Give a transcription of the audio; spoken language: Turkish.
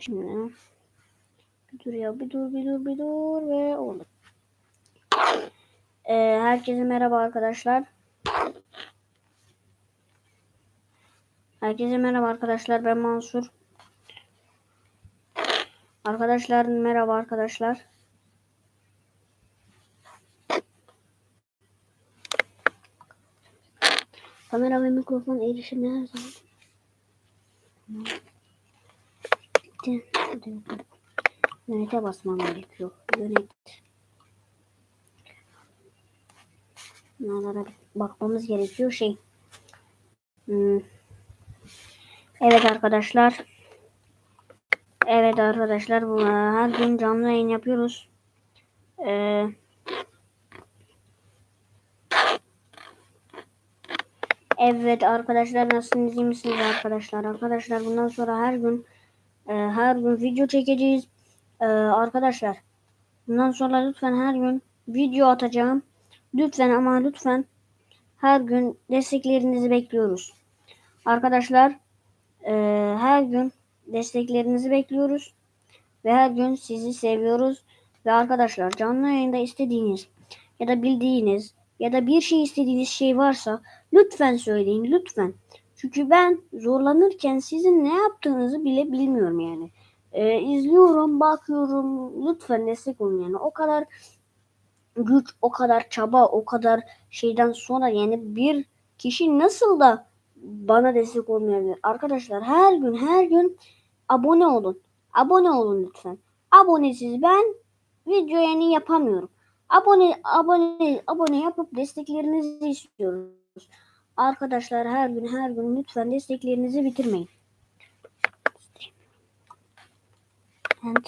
Şimdi bir dur ya bir dur bir dur bir dur ve oldu. Ee, herkese merhaba arkadaşlar. Herkese merhaba arkadaşlar. Ben Mansur. Arkadaşlar merhaba arkadaşlar. Kamera ve mikrofon erişimine her zaman. Bitti. Yönete basmam gerekiyor. Yönet. Bunlara bakmamız gerekiyor. Şey. Hmm. Evet arkadaşlar. Evet arkadaşlar. Bu, her gün canlı yayın yapıyoruz. Ee, Evet arkadaşlar nasılsınız iyi misiniz arkadaşlar? Arkadaşlar bundan sonra her gün e, her gün video çekeceğiz. E, arkadaşlar bundan sonra lütfen her gün video atacağım. Lütfen ama lütfen her gün desteklerinizi bekliyoruz. Arkadaşlar e, her gün desteklerinizi bekliyoruz. Ve her gün sizi seviyoruz. Ve arkadaşlar canlı yayında istediğiniz ya da bildiğiniz ya da bir şey istediğiniz şey varsa lütfen söyleyin lütfen. Çünkü ben zorlanırken sizin ne yaptığınızı bile bilmiyorum yani. Ee, izliyorum, bakıyorum. Lütfen destek olun yani. O kadar güç, o kadar çaba, o kadar şeyden sonra yani bir kişi nasıl da bana destek olmayabilir? Arkadaşlar her gün her gün abone olun. Abone olun lütfen. Abonesiz ben video yayını yapamıyorum. Abone abone abone yapıp desteklerinizi istiyoruz. Arkadaşlar her gün her gün lütfen desteklerinizi bitirmeyin. And